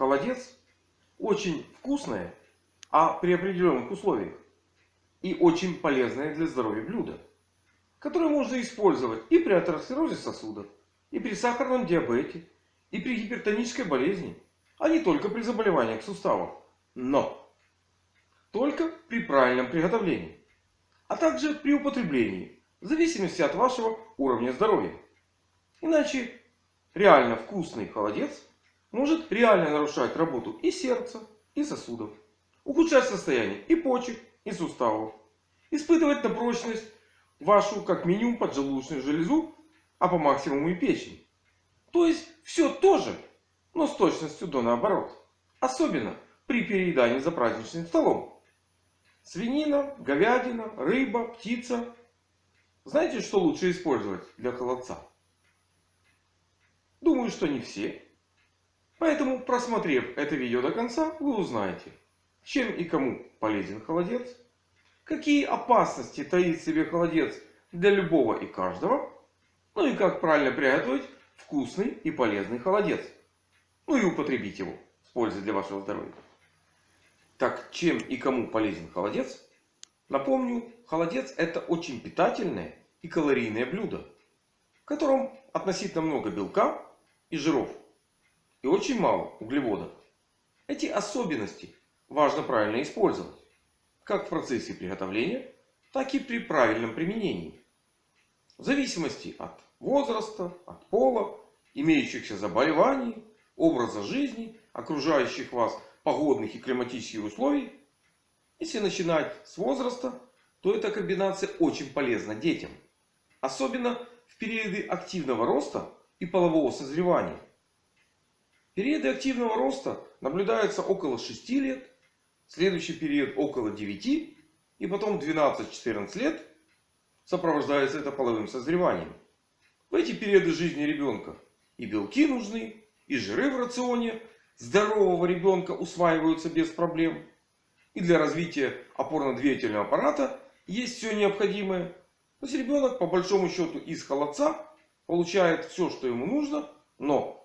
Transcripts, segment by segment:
холодец очень вкусное, а при определенных условиях и очень полезное для здоровья блюдо, которое можно использовать и при атеросклерозе сосудов, и при сахарном диабете, и при гипертонической болезни, а не только при заболеваниях суставов. Но только при правильном приготовлении, а также при употреблении, в зависимости от вашего уровня здоровья. Иначе реально вкусный холодец может реально нарушать работу и сердца, и сосудов, ухудшать состояние и почек, и суставов, испытывать на прочность вашу как минимум поджелудочную железу, а по максимуму и печень. То есть все то же, но с точностью до наоборот. Особенно при переедании за праздничным столом. Свинина, говядина, рыба, птица. Знаете, что лучше использовать для холодца? Думаю, что не все. Поэтому, просмотрев это видео до конца, вы узнаете, чем и кому полезен холодец, какие опасности таит в себе холодец для любого и каждого, ну и как правильно приготовить вкусный и полезный холодец. Ну и употребить его с пользой для вашего здоровья. Так, чем и кому полезен холодец? Напомню, холодец это очень питательное и калорийное блюдо, в котором относительно много белка и жиров и очень мало углеводов. Эти особенности важно правильно использовать. Как в процессе приготовления, так и при правильном применении. В зависимости от возраста, от пола, имеющихся заболеваний, образа жизни, окружающих вас погодных и климатических условий. Если начинать с возраста, то эта комбинация очень полезна детям. Особенно в периоды активного роста и полового созревания. Периоды активного роста наблюдаются около 6 лет, следующий период около 9 и потом 12-14 лет сопровождается это половым созреванием. В эти периоды жизни ребенка и белки нужны, и жиры в рационе здорового ребенка усваиваются без проблем. И для развития опорно-двигательного аппарата есть все необходимое. То есть ребенок по большому счету из холодца получает все, что ему нужно. Но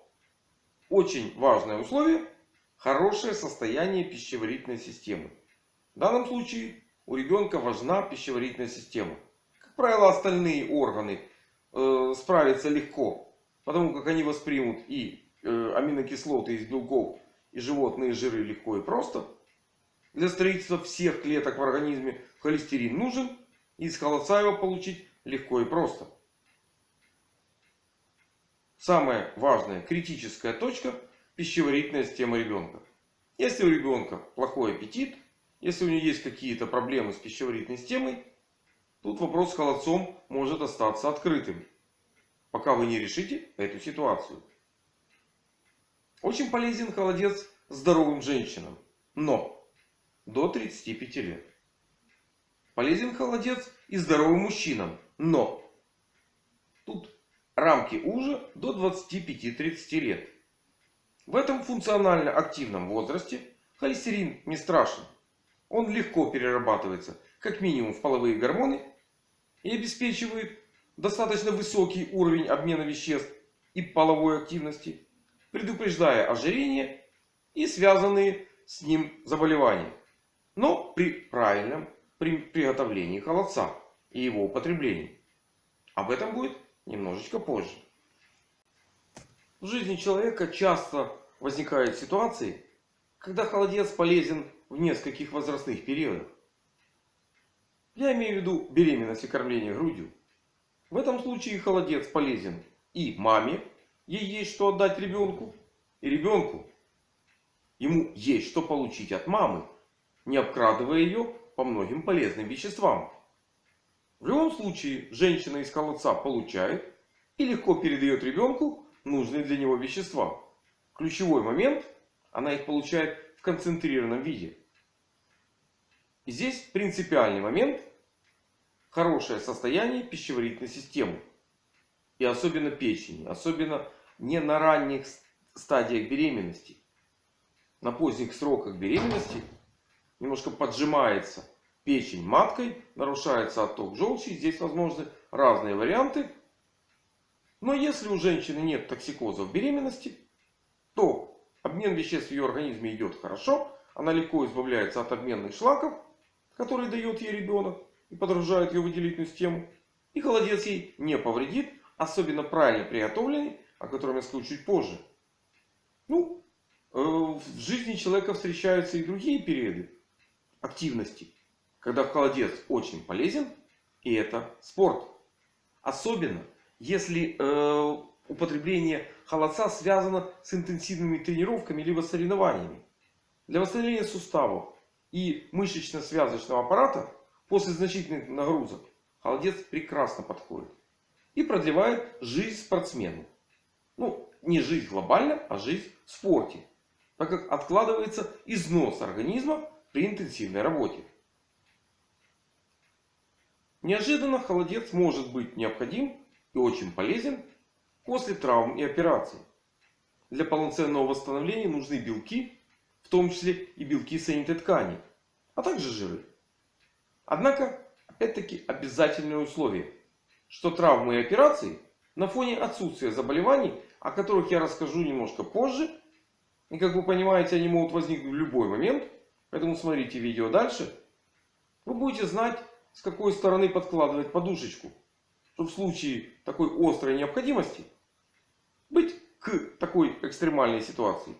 очень важное условие – хорошее состояние пищеварительной системы. В данном случае у ребенка важна пищеварительная система. Как правило, остальные органы э, справятся легко. Потому как они воспримут и э, аминокислоты из белков, и животные жиры легко и просто. Для строительства всех клеток в организме холестерин нужен. И из холодца его получить легко и просто. Самая важная критическая точка пищеварительная система ребенка. Если у ребенка плохой аппетит, если у него есть какие-то проблемы с пищеварительной системой, тут вопрос с холодцом может остаться открытым. Пока вы не решите эту ситуацию. Очень полезен холодец здоровым женщинам. Но до 35 лет. Полезен холодец и здоровым мужчинам. Но рамки уже до 25-30 лет. В этом функционально активном возрасте холестерин не страшен. Он легко перерабатывается как минимум в половые гормоны и обеспечивает достаточно высокий уровень обмена веществ и половой активности, предупреждая ожирение и связанные с ним заболевания. Но при правильном при приготовлении холодца и его употреблении. Об этом будет немножечко позже. В жизни человека часто возникают ситуации, когда холодец полезен в нескольких возрастных периодах. Я имею в виду беременность и кормление грудью. В этом случае холодец полезен и маме, ей есть что отдать ребенку, и ребенку. Ему есть что получить от мамы, не обкрадывая ее по многим полезным веществам. В любом случае, женщина из холодца получает и легко передает ребенку нужные для него вещества. Ключевой момент, она их получает в концентрированном виде. И здесь принципиальный момент, хорошее состояние пищеварительной системы. И особенно печени, особенно не на ранних стадиях беременности. На поздних сроках беременности немножко поджимается печень маткой, нарушается отток желчи. Здесь возможны разные варианты. Но если у женщины нет токсикоза в беременности, то Обмен веществ в ее организме идет хорошо. Она легко избавляется от обменных шлаков, которые дает ей ребенок и подражает ее выделительную систему. И холодец ей не повредит, особенно правильно приготовленный, о котором я скажу чуть позже. Ну, э, в жизни человека встречаются и другие периоды активности, когда холодец очень полезен, и это спорт. Особенно, если э, употребление холодца связано с интенсивными тренировками либо соревнованиями. Для восстановления суставов и мышечно-связочного аппарата после значительных нагрузок холодец прекрасно подходит. И продлевает жизнь спортсмену. Ну, не жизнь глобально, а жизнь в спорте. Так как откладывается износ организма при интенсивной работе. Неожиданно холодец может быть необходим и очень полезен после травм и операций. Для полноценного восстановления нужны белки, в том числе и белки соединительной ткани, а также жиры. Однако, опять-таки, обязательное условие, что травмы и операции на фоне отсутствия заболеваний, о которых я расскажу немножко позже, и как вы понимаете, они могут возникнуть в любой момент, поэтому смотрите видео дальше, вы будете знать, с какой стороны подкладывать подушечку, чтобы в случае такой острой необходимости быть к такой экстремальной ситуации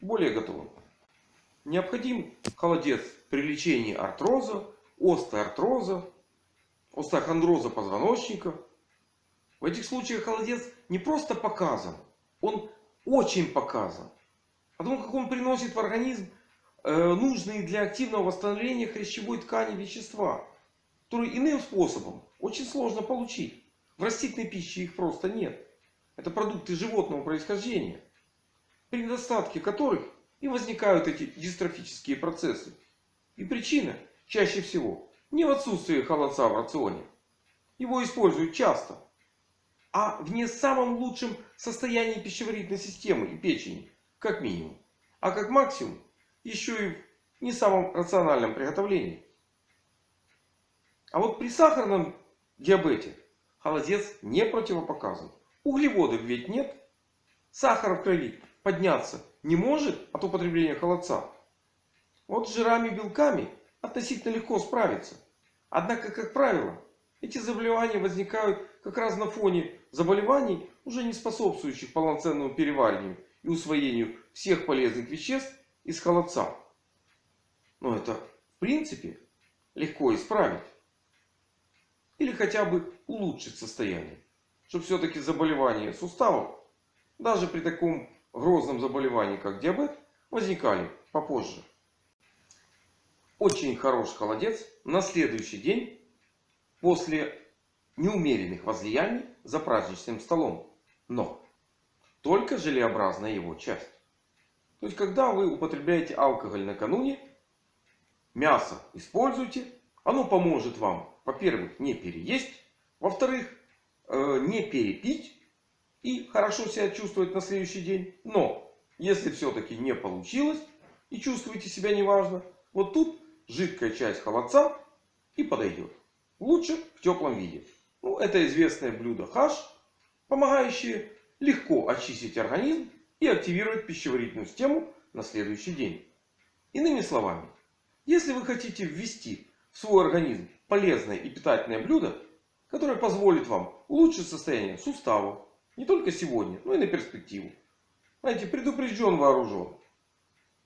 более готовым. Необходим холодец при лечении артроза, остеоартроза, остеохондроза позвоночника. В этих случаях холодец не просто показан, он очень показан. Потому как он приносит в организм э, нужные для активного восстановления хрящевой ткани вещества. Которые иным способом очень сложно получить. В растительной пище их просто нет. Это продукты животного происхождения. При недостатке которых и возникают эти дистрофические процессы. И причина чаще всего не в отсутствии холодца в рационе. Его используют часто. А в не самом лучшем состоянии пищеварительной системы и печени. Как минимум. А как максимум еще и в не самом рациональном приготовлении. А вот при сахарном диабете холодец не противопоказан. Углеводов ведь нет. Сахар в крови подняться не может от употребления холодца. Вот с жирами и белками относительно легко справиться. Однако, как правило, эти заболевания возникают как раз на фоне заболеваний, уже не способствующих полноценному перевариванию и усвоению всех полезных веществ из холодца. Но это в принципе легко исправить. Или хотя бы улучшить состояние. Чтобы все-таки заболевания суставов, даже при таком грозном заболевании, как диабет, возникали попозже. Очень хороший холодец на следующий день после неумеренных возлияний за праздничным столом. Но только желеобразная его часть. То есть, когда вы употребляете алкоголь накануне, мясо используйте. Оно поможет вам во-первых, не переесть. Во-вторых, э, не перепить. И хорошо себя чувствовать на следующий день. Но, если все-таки не получилось и чувствуете себя неважно, вот тут жидкая часть холодца и подойдет. Лучше в теплом виде. Ну, это известное блюдо хаш, помогающее легко очистить организм и активировать пищеварительную систему на следующий день. Иными словами, если вы хотите ввести свой организм полезное и питательное блюдо, которое позволит вам улучшить состояние суставов. Не только сегодня, но и на перспективу. Знаете, предупрежден вооружен.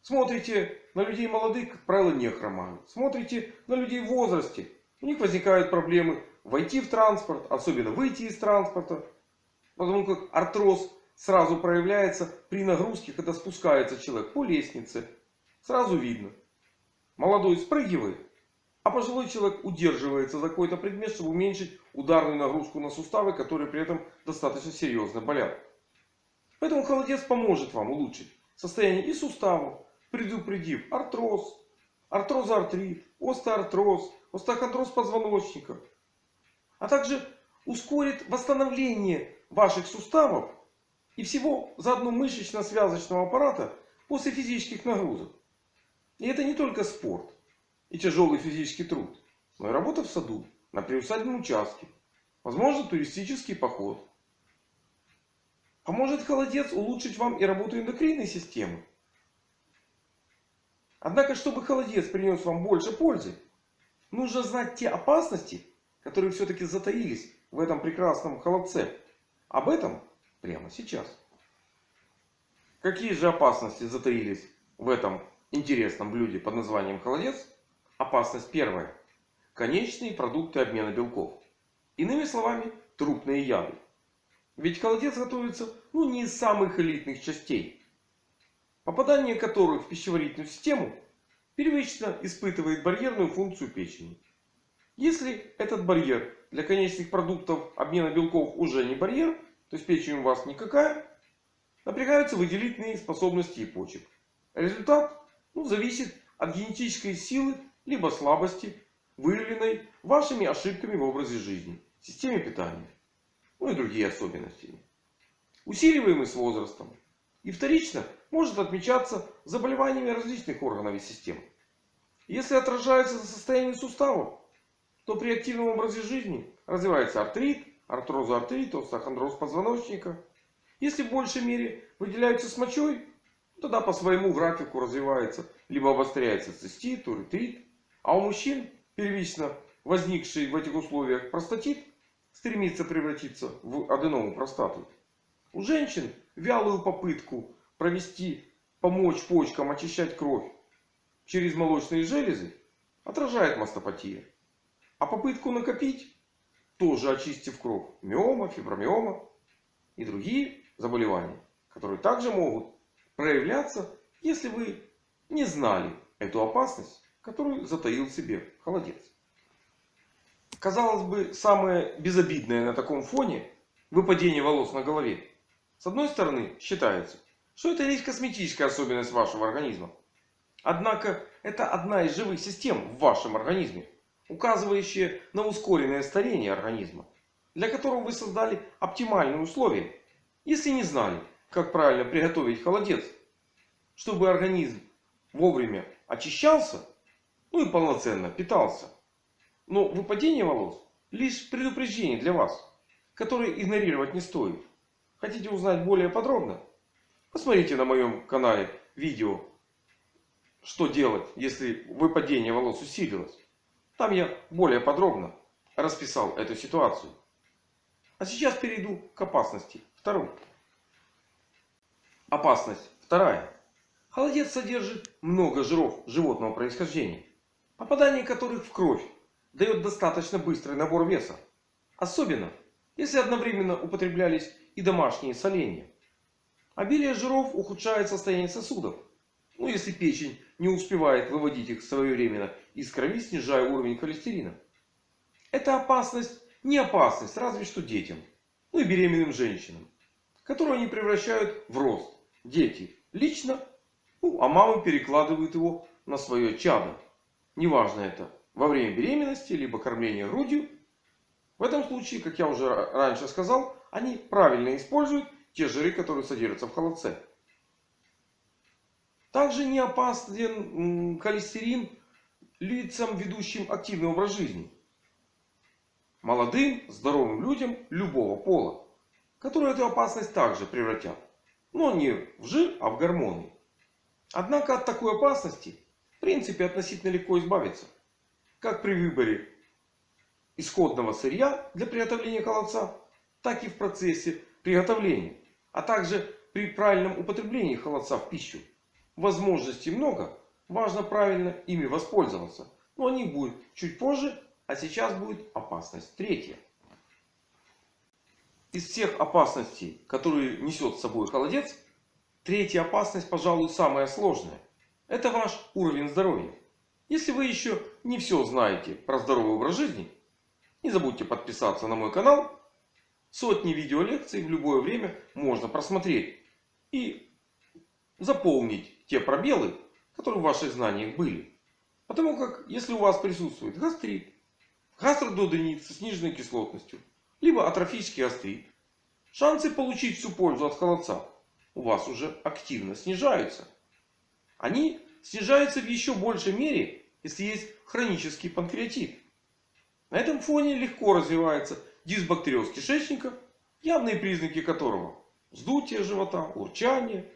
Смотрите на людей молодых, как правило, не хромают. Смотрите на людей в возрасте. У них возникают проблемы войти в транспорт, особенно выйти из транспорта. Потому как артроз сразу проявляется при нагрузке, когда спускается человек по лестнице. Сразу видно. Молодой спрыгивает, а пожилой человек удерживается за какой-то предмет, чтобы уменьшить ударную нагрузку на суставы, которые при этом достаточно серьезно болят. Поэтому холодец поможет вам улучшить состояние и суставов, предупредив артроз, артрозоартрит, остеоартроз, остеохондроз позвоночника. А также ускорит восстановление ваших суставов и всего заодно мышечно-связочного аппарата после физических нагрузок. И это не только спорт и тяжелый физический труд, но и работа в саду, на приусадебном участке. Возможно туристический поход. Поможет холодец улучшить вам и работу эндокринной системы. Однако, чтобы холодец принес вам больше пользы, нужно знать те опасности, которые все-таки затаились в этом прекрасном холодце. Об этом прямо сейчас. Какие же опасности затаились в этом интересном блюде под названием холодец? Опасность первая. Конечные продукты обмена белков. Иными словами, трупные яды. Ведь холодец готовится ну, не из самых элитных частей. Попадание которых в пищеварительную систему первично испытывает барьерную функцию печени. Если этот барьер для конечных продуктов обмена белков уже не барьер, то есть печень у вас никакая, напрягаются выделительные способности и почек. Результат ну, зависит от генетической силы либо слабости, выявленной вашими ошибками в образе жизни, системе питания, ну и другие особенности. Усиливаемый с возрастом. И вторично может отмечаться заболеваниями различных органов и систем. Если отражается на состоянии суставов, то при активном образе жизни развивается артрит, артрозоартрит, остеохондроз позвоночника. Если в большей мере выделяются с мочой, тогда по своему графику развивается либо обостряется цистит, уретрит. А у мужчин первично возникший в этих условиях простатит стремится превратиться в аденому простату. У женщин вялую попытку провести, помочь почкам очищать кровь через молочные железы отражает мастопатия. А попытку накопить, тоже очистив кровь, миома, фибромиома и другие заболевания, которые также могут проявляться, если вы не знали эту опасность, которую затаил себе холодец. Казалось бы, самое безобидное на таком фоне выпадение волос на голове. С одной стороны, считается, что это лишь косметическая особенность вашего организма. Однако, это одна из живых систем в вашем организме, указывающая на ускоренное старение организма, для которого вы создали оптимальные условия, если не знали, как правильно приготовить холодец, чтобы организм вовремя очищался, ну и полноценно питался. Но выпадение волос лишь предупреждение для вас, которое игнорировать не стоит. Хотите узнать более подробно? Посмотрите на моем канале видео, что делать, если выпадение волос усилилось. Там я более подробно расписал эту ситуацию. А сейчас перейду к опасности второй. Опасность вторая. Холодец содержит много жиров животного происхождения, попадание которых в кровь дает достаточно быстрый набор веса. Особенно, если одновременно употреблялись и домашние соленья. Обилие жиров ухудшает состояние сосудов. Ну, если печень не успевает выводить их своевременно из крови, снижая уровень холестерина. Это опасность не опасность, разве что детям. Ну и беременным женщинам. Которую они превращают в рост. Дети лично ну, а мамы перекладывают его на свое чадо. Неважно это во время беременности, либо кормления грудью. В этом случае, как я уже раньше сказал, они правильно используют те жиры, которые содержатся в холодце. Также не опасен холестерин лицам, ведущим активный образ жизни. Молодым, здоровым людям любого пола. Которые эту опасность также превратят. Но не в жир, а в гормоны. Однако от такой опасности принципе относительно легко избавиться. Как при выборе исходного сырья для приготовления холодца, так и в процессе приготовления. А также при правильном употреблении холодца в пищу. Возможностей много. Важно правильно ими воспользоваться. Но о них будет чуть позже. А сейчас будет опасность третья. Из всех опасностей, которые несет с собой холодец, Третья опасность, пожалуй, самая сложная. Это ваш уровень здоровья. Если вы еще не все знаете про здоровый образ жизни, не забудьте подписаться на мой канал. Сотни видеолекций в любое время можно просмотреть. И заполнить те пробелы, которые в ваших знаниях были. Потому как, если у вас присутствует гастрит, гастрододенит со сниженной кислотностью, либо атрофический гастрит, шансы получить всю пользу от холодца у вас уже активно снижаются. Они снижаются в еще большей мере, если есть хронический панкреатит. На этом фоне легко развивается дисбактериоз кишечника, явные признаки которого вздутие живота, урчание,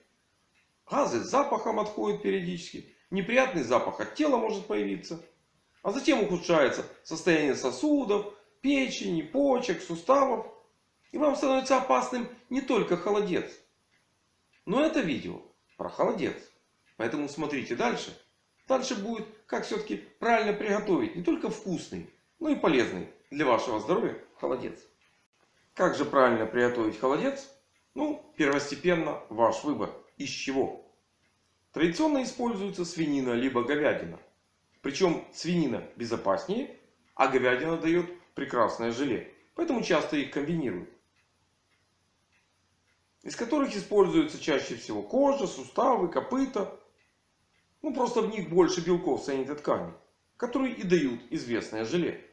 газы с запахом отходят периодически, неприятный запах от тела может появиться. А затем ухудшается состояние сосудов, печени, почек, суставов. И вам становится опасным не только холодец. Но это видео про холодец. Поэтому смотрите дальше. Дальше будет, как все-таки правильно приготовить не только вкусный, но и полезный для вашего здоровья холодец. Как же правильно приготовить холодец? Ну, первостепенно ваш выбор. Из чего? Традиционно используется свинина либо говядина. Причем свинина безопаснее, а говядина дает прекрасное желе. Поэтому часто их комбинируют. Из которых используются чаще всего кожа, суставы, копыта. Ну просто в них больше белков соединительной ткани. Которые и дают известное желе.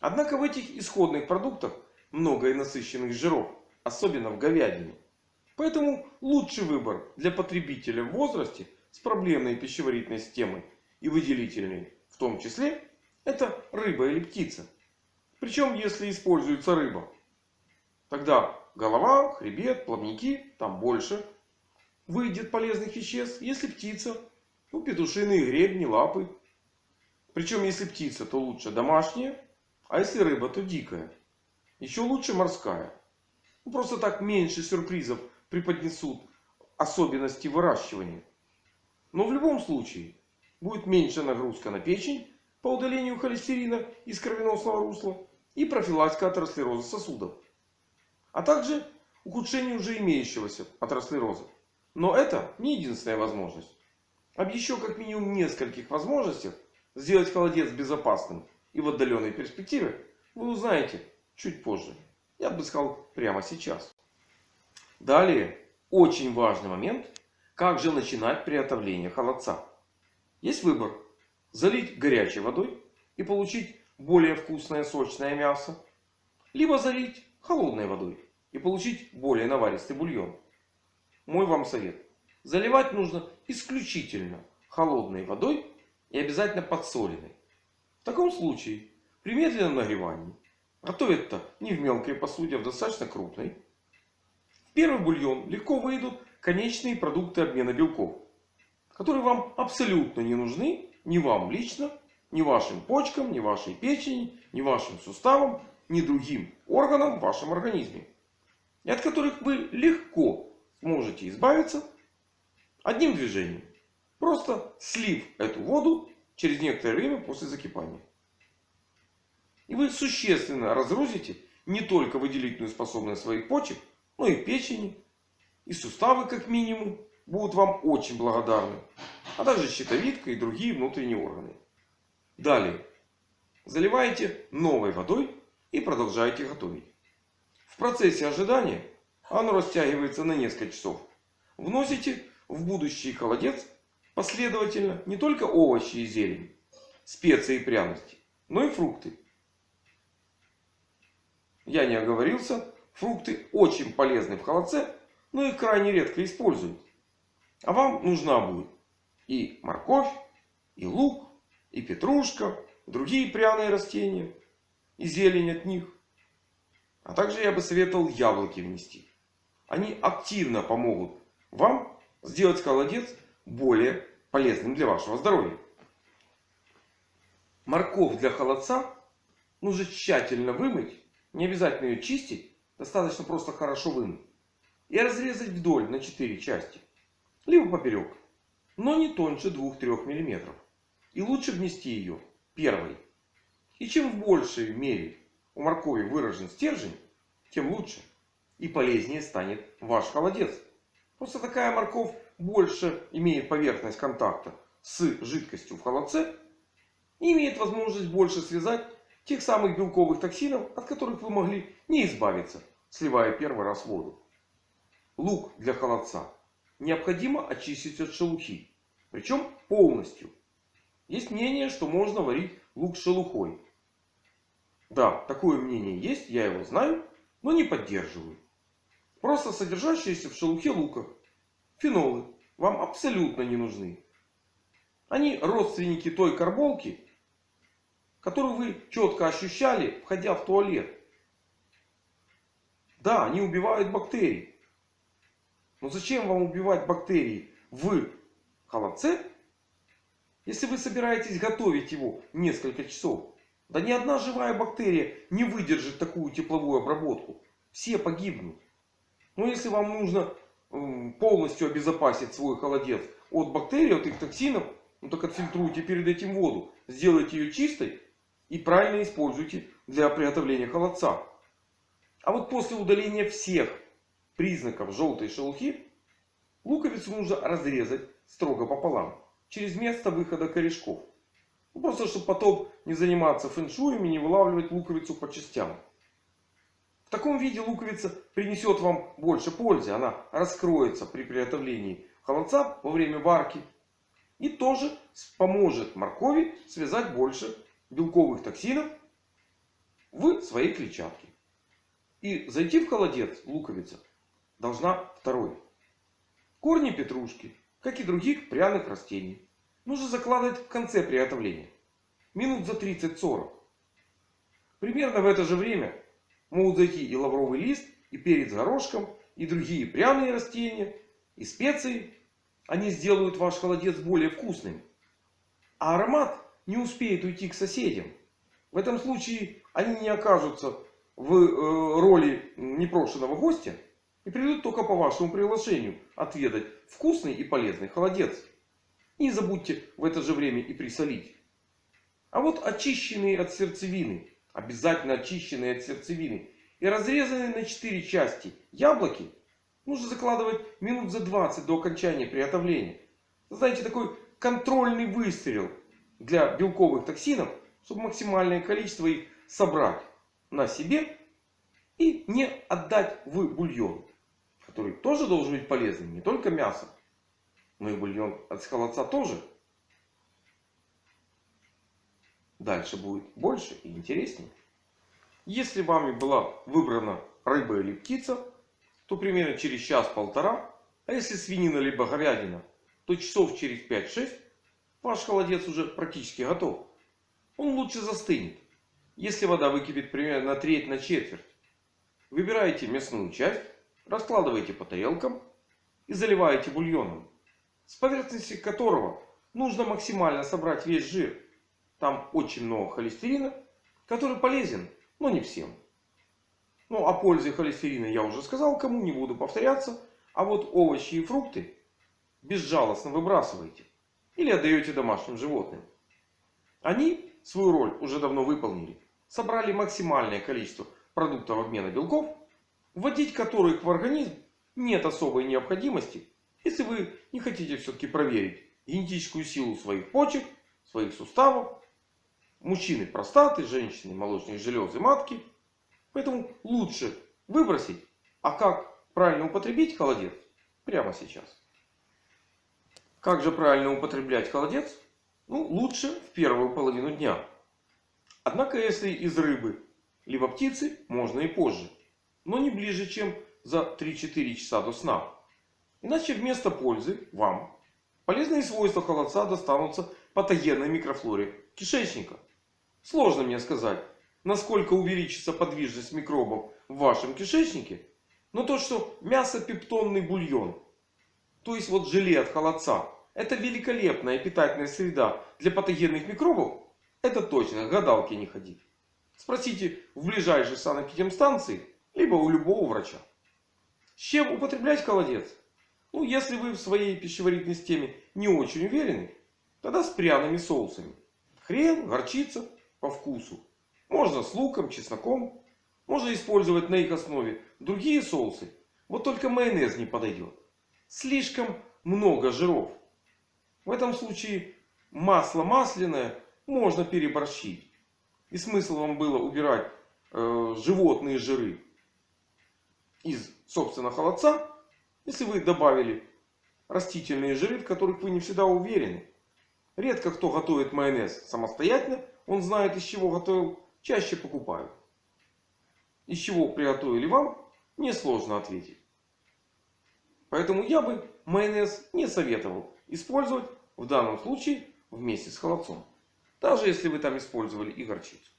Однако в этих исходных продуктах много и насыщенных жиров. Особенно в говядине. Поэтому лучший выбор для потребителя в возрасте с проблемной пищеварительной системой и выделительной в том числе, это рыба или птица. Причем если используется рыба, тогда голова, хребет, плавники, там больше выйдет полезных веществ. Если птица, ну петушиные гребни, лапы. Причем если птица, то лучше домашняя, а если рыба, то дикая. Еще лучше морская. Ну, просто так меньше сюрпризов преподнесут особенности выращивания. Но в любом случае будет меньше нагрузка на печень по удалению холестерина из кровеносного русла и профилактика атеросклероза сосудов. А также ухудшение уже имеющегося атеросклероза. Но это не единственная возможность. Об еще как минимум нескольких возможностях сделать холодец безопасным и в отдаленной перспективе вы узнаете чуть позже. Я бы сказал прямо сейчас. Далее, очень важный момент, как же начинать приготовление холодца. Есть выбор. Залить горячей водой и получить более вкусное сочное мясо. Либо залить холодной водой и получить более наваристый бульон. Мой вам совет. Заливать нужно исключительно холодной водой и обязательно подсоленной. В таком случае при медленном нагревании готовят-то не в мелкой посуде, а в достаточно крупной. В первый бульон легко выйдут конечные продукты обмена белков. Которые вам абсолютно не нужны. Ни вам лично, ни вашим почкам, ни вашей печени, ни вашим суставам, ни другим органам в вашем организме. И от которых вы легко сможете избавиться одним движением. Просто слив эту воду через некоторое время после закипания. И вы существенно разгрузите не только выделительную способность своих почек, ну и печени, и суставы как минимум будут вам очень благодарны. А также щитовидка и другие внутренние органы. Далее. Заливаете новой водой и продолжаете готовить. В процессе ожидания оно растягивается на несколько часов. Вносите в будущий холодец последовательно не только овощи и зелень, специи и пряности, но и фрукты. Я не оговорился, Фрукты очень полезны в холодце, но их крайне редко используют. А вам нужна будет и морковь, и лук, и петрушка, другие пряные растения, и зелень от них. А также я бы советовал яблоки внести. Они активно помогут вам сделать холодец более полезным для вашего здоровья. Морковь для холодца нужно тщательно вымыть. Не обязательно ее чистить. Достаточно просто хорошо вымыть. И разрезать вдоль на 4 части. Либо поперек. Но не тоньше 2-3 мм. И лучше внести ее первой. И чем в большей мере у моркови выражен стержень, тем лучше. И полезнее станет ваш холодец. Просто такая морковь больше имеет поверхность контакта с жидкостью в холодце. И имеет возможность больше связать тех самых белковых токсинов, от которых вы могли не избавиться сливая первый раз воду. Лук для холодца необходимо очистить от шелухи. Причем полностью. Есть мнение, что можно варить лук с шелухой. Да, такое мнение есть, я его знаю, но не поддерживаю. Просто содержащиеся в шелухе лука фенолы вам абсолютно не нужны. Они родственники той карболки, которую вы четко ощущали, входя в туалет. Да, они убивают бактерии. Но зачем вам убивать бактерии в холодце, Если вы собираетесь готовить его несколько часов, да ни одна живая бактерия не выдержит такую тепловую обработку. Все погибнут. Но если вам нужно полностью обезопасить свой холодец от бактерий, от их токсинов, ну так отфильтруйте перед этим воду. Сделайте ее чистой и правильно используйте для приготовления холодца. А вот после удаления всех признаков желтой шелухи, луковицу нужно разрезать строго пополам. Через место выхода корешков. Ну, просто чтобы потом не заниматься фэншуем и не вылавливать луковицу по частям. В таком виде луковица принесет вам больше пользы. Она раскроется при приготовлении холодца во время варки. И тоже поможет моркови связать больше белковых токсинов в своей клетчатке. И зайти в холодец луковица должна второй. Корни петрушки, как и других пряных растений, нужно закладывать в конце приготовления. Минут за 30-40. Примерно в это же время могут зайти и лавровый лист, и перец горошком, и другие пряные растения, и специи. Они сделают ваш холодец более вкусным. А аромат не успеет уйти к соседям. В этом случае они не окажутся в э, роли непрошенного гостя. И придут только по вашему приглашению отведать вкусный и полезный холодец. И не забудьте в это же время и присолить. А вот очищенные от сердцевины, обязательно очищенные от сердцевины и разрезанные на 4 части яблоки нужно закладывать минут за 20 до окончания приготовления. Знаете, такой контрольный выстрел для белковых токсинов, чтобы максимальное количество их собрать на себе и не отдать в бульон, который тоже должен быть полезным, не только мясо, но и бульон от холодца тоже. Дальше будет больше и интереснее. Если вами была выбрана рыба или птица, то примерно через час-полтора, а если свинина либо говядина, то часов через 5-6 ваш холодец уже практически готов. Он лучше застынет, если вода выкипит примерно на треть, на четверть. Выбираете мясную часть, раскладываете по тарелкам и заливаете бульоном, с поверхности которого нужно максимально собрать весь жир. Там очень много холестерина, который полезен, но не всем. Ну, о пользе холестерина я уже сказал, кому не буду повторяться. А вот овощи и фрукты безжалостно выбрасываете. Или отдаете домашним животным. Они свою роль уже давно выполнили. Собрали максимальное количество продуктов обмена белков, вводить которых в организм нет особой необходимости, если вы не хотите все-таки проверить генетическую силу своих почек, своих суставов Мужчины простаты, женщины молочные железы матки. Поэтому лучше выбросить. А как правильно употребить холодец? Прямо сейчас. Как же правильно употреблять холодец? Ну, лучше в первую половину дня. Однако, если из рыбы, либо птицы, можно и позже. Но не ближе, чем за 3-4 часа до сна. Иначе вместо пользы вам полезные свойства холодца достанутся патогенной микрофлоре кишечника. Сложно мне сказать, насколько увеличится подвижность микробов в вашем кишечнике. Но то, что мясо-пептонный бульон, то есть вот желе от холодца, это великолепная питательная среда для патогенных микробов, это точно, гадалки не ходить. Спросите в ближайшей санэпидемстанции, либо у любого врача. С чем употреблять холодец? Ну, если вы в своей пищеварительной системе не очень уверены, тогда с пряными соусами. Хрен, горчица, по вкусу. Можно с луком, чесноком. Можно использовать на их основе другие соусы. Вот только майонез не подойдет. Слишком много жиров. В этом случае масло масляное можно переборщить. И смысл вам было убирать э, животные жиры из собственно холодца. Если вы добавили растительные жиры, в которых вы не всегда уверены. Редко кто готовит майонез самостоятельно. Он знает из чего готовил. Чаще покупают. Из чего приготовили вам, несложно ответить. Поэтому я бы майонез не советовал использовать в данном случае вместе с холодцом. Даже если вы там использовали и горчицу.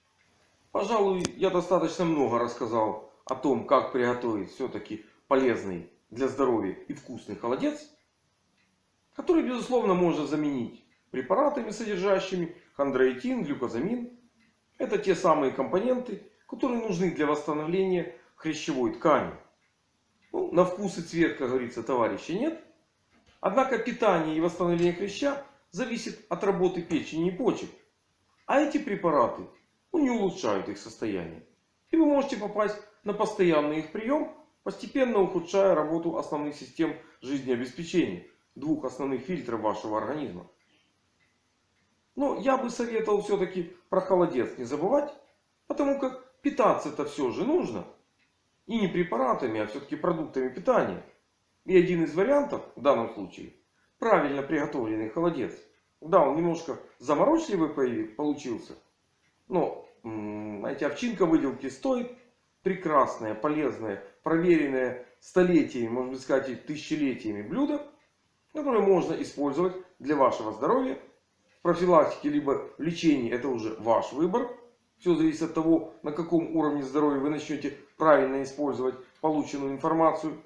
Пожалуй, я достаточно много рассказал о том, как приготовить все-таки полезный для здоровья и вкусный холодец. Который, безусловно, можно заменить препаратами, содержащими хондроитин, глюкозамин. Это те самые компоненты, которые нужны для восстановления хрящевой ткани. Ну, на вкус и цвет, как говорится, товарища нет. Однако питание и восстановление хряща зависит от работы печени и почек. А эти препараты ну, не улучшают их состояние. И вы можете попасть на постоянный их прием, постепенно ухудшая работу основных систем жизнеобеспечения. Двух основных фильтров вашего организма. Но я бы советовал все-таки про холодец не забывать. Потому как питаться это все же нужно. И не препаратами, а все-таки продуктами питания. И один из вариантов в данном случае правильно приготовленный холодец. Да, он немножко заморочливый получился. Но, знаете, овчинка выделки стоит. Прекрасное, полезное, проверенное столетиями, можно сказать, тысячелетиями блюдо. Которое можно использовать для вашего здоровья. В профилактике либо лечении это уже ваш выбор. Все зависит от того, на каком уровне здоровья вы начнете правильно использовать полученную информацию.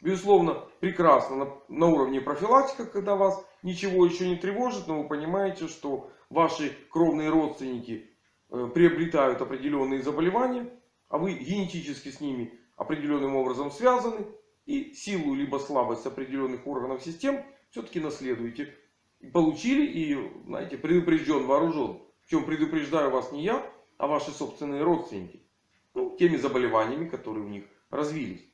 Безусловно, прекрасно на, на уровне профилактика, когда вас ничего еще не тревожит, но вы понимаете, что ваши кровные родственники э, приобретают определенные заболевания, а вы генетически с ними определенным образом связаны. И силу либо слабость определенных органов систем все-таки наследуете. Получили и, знаете, предупрежден, вооружен. Причем предупреждаю вас не я, а ваши собственные родственники. Ну, теми заболеваниями, которые у них развились.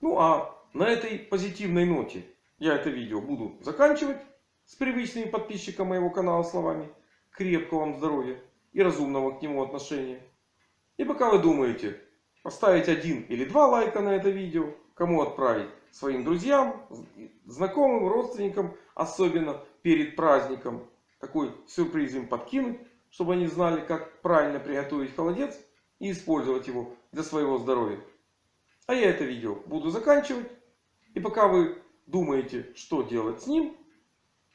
Ну, а на этой позитивной ноте я это видео буду заканчивать. С привычными подписчикам моего канала словами. Крепкого вам здоровья и разумного к нему отношения. И пока вы думаете поставить один или два лайка на это видео. Кому отправить? Своим друзьям, знакомым, родственникам. Особенно перед праздником. Такой сюрприз им подкинуть чтобы они знали, как правильно приготовить холодец и использовать его для своего здоровья. А я это видео буду заканчивать. И пока вы думаете, что делать с ним,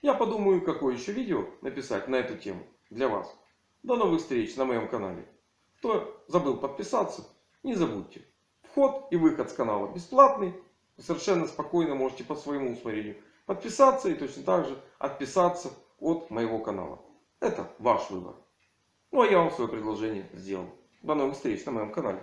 я подумаю, какое еще видео написать на эту тему для вас. До новых встреч на моем канале. Кто забыл подписаться, не забудьте. Вход и выход с канала бесплатный. Вы совершенно спокойно можете по своему усмотрению подписаться и точно так же отписаться от моего канала. Это ваш выбор. Ну а я вам свое предложение сделал. До новых встреч на моем канале.